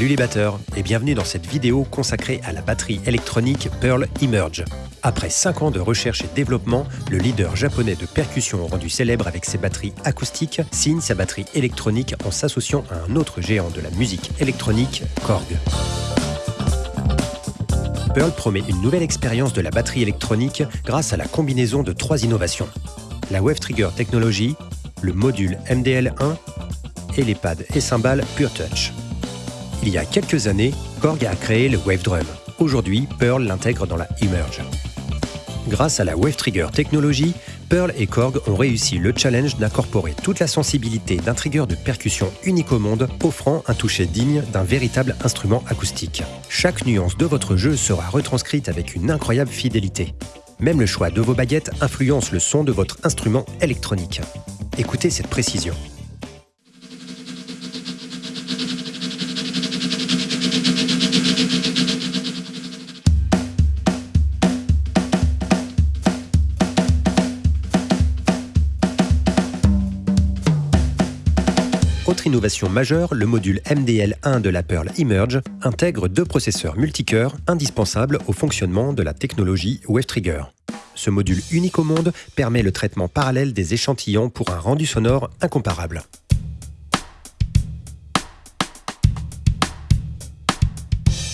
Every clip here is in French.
Salut les batteurs et bienvenue dans cette vidéo consacrée à la batterie électronique Pearl Emerge. Après 5 ans de recherche et développement, le leader japonais de percussion rendu célèbre avec ses batteries acoustiques signe sa batterie électronique en s'associant à un autre géant de la musique électronique, Korg. Pearl promet une nouvelle expérience de la batterie électronique grâce à la combinaison de trois innovations. La Wave Trigger Technology, le module MDL1 et les pads et cymbales Pure Touch. Il y a quelques années, Korg a créé le Wave Drum. Aujourd'hui, Pearl l'intègre dans la Emerge. Grâce à la Wave Trigger Technology, Pearl et Korg ont réussi le challenge d'incorporer toute la sensibilité d'un trigger de percussion unique au monde, offrant un toucher digne d'un véritable instrument acoustique. Chaque nuance de votre jeu sera retranscrite avec une incroyable fidélité. Même le choix de vos baguettes influence le son de votre instrument électronique. Écoutez cette précision. Autre innovation majeure, le module MDL1 de la Pearl Emerge intègre deux processeurs multicœurs indispensables au fonctionnement de la technologie WaveTrigger. Ce module unique au monde permet le traitement parallèle des échantillons pour un rendu sonore incomparable.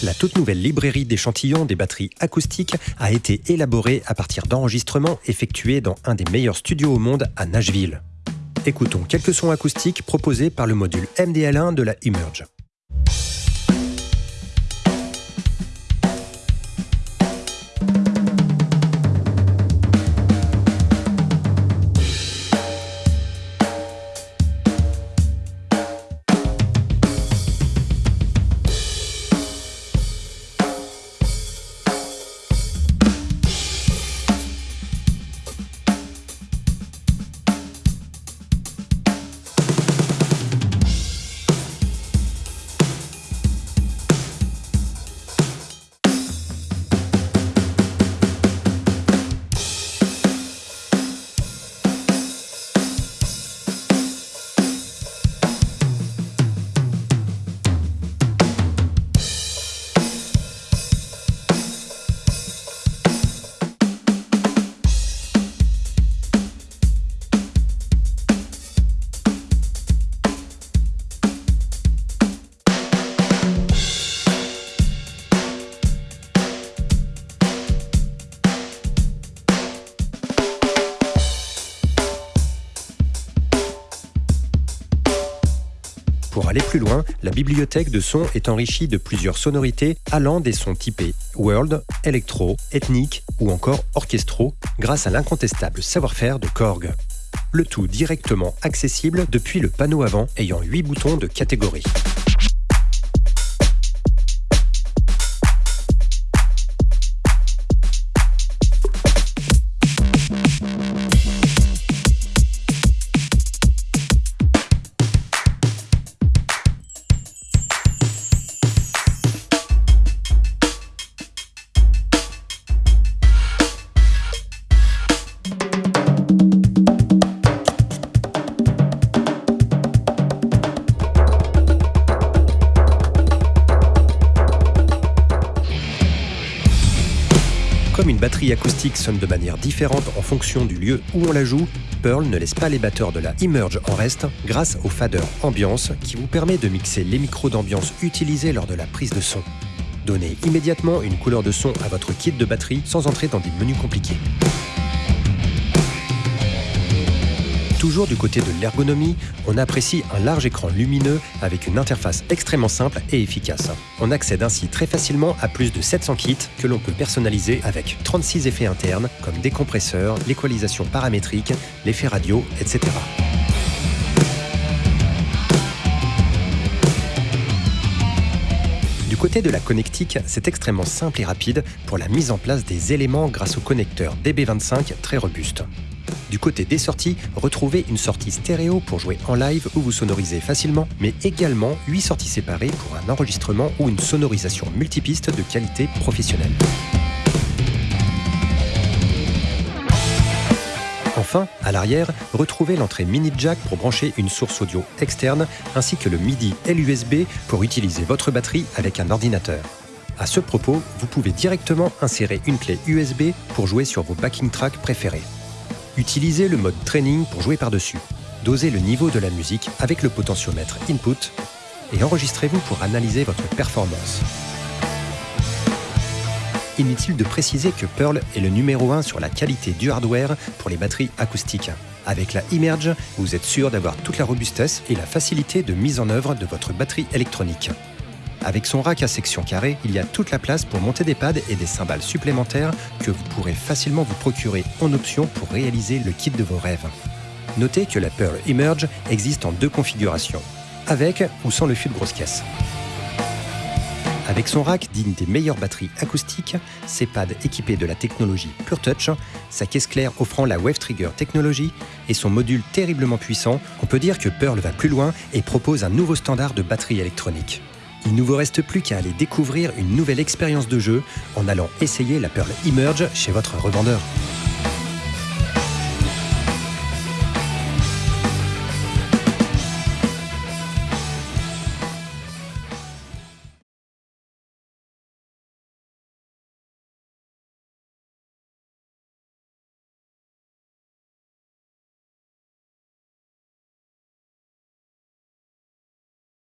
La toute nouvelle librairie d'échantillons des batteries acoustiques a été élaborée à partir d'enregistrements effectués dans un des meilleurs studios au monde à Nashville écoutons quelques sons acoustiques proposés par le module MDL1 de la Emerge. Pour aller plus loin, la bibliothèque de sons est enrichie de plusieurs sonorités allant des sons typés world, électro, ethnique ou encore orchestraux grâce à l'incontestable savoir-faire de Korg. Le tout directement accessible depuis le panneau avant ayant 8 boutons de catégorie. Comme une batterie acoustique sonne de manière différente en fonction du lieu où on la joue, Pearl ne laisse pas les batteurs de la Emerge en reste grâce au fader ambiance qui vous permet de mixer les micros d'ambiance utilisés lors de la prise de son. Donnez immédiatement une couleur de son à votre kit de batterie sans entrer dans des menus compliqués. Toujours du côté de l'ergonomie, on apprécie un large écran lumineux avec une interface extrêmement simple et efficace. On accède ainsi très facilement à plus de 700 kits que l'on peut personnaliser avec 36 effets internes comme des compresseurs, l'équalisation paramétrique, l'effet radio, etc. Du côté de la connectique, c'est extrêmement simple et rapide pour la mise en place des éléments grâce au connecteur DB25 très robuste. Du côté des sorties, retrouvez une sortie stéréo pour jouer en live ou vous sonoriser facilement, mais également 8 sorties séparées pour un enregistrement ou une sonorisation multipiste de qualité professionnelle. Enfin, à l'arrière, retrouvez l'entrée mini jack pour brancher une source audio externe ainsi que le MIDI et l'USB pour utiliser votre batterie avec un ordinateur. À ce propos, vous pouvez directement insérer une clé USB pour jouer sur vos backing tracks préférés. Utilisez le mode training pour jouer par-dessus. Dosez le niveau de la musique avec le potentiomètre input et enregistrez-vous pour analyser votre performance. Inutile de préciser que Pearl est le numéro 1 sur la qualité du hardware pour les batteries acoustiques. Avec la Emerge, vous êtes sûr d'avoir toute la robustesse et la facilité de mise en œuvre de votre batterie électronique. Avec son rack à section carrée, il y a toute la place pour monter des pads et des cymbales supplémentaires que vous pourrez facilement vous procurer en option pour réaliser le kit de vos rêves. Notez que la Pearl Emerge existe en deux configurations, avec ou sans le fil de grosse caisse. Avec son rack digne des meilleures batteries acoustiques, ses pads équipés de la technologie PureTouch, sa caisse claire offrant la Wave Trigger technologie et son module terriblement puissant, on peut dire que Pearl va plus loin et propose un nouveau standard de batterie électronique. Il ne vous reste plus qu'à aller découvrir une nouvelle expérience de jeu en allant essayer la Pearl Emerge chez votre revendeur.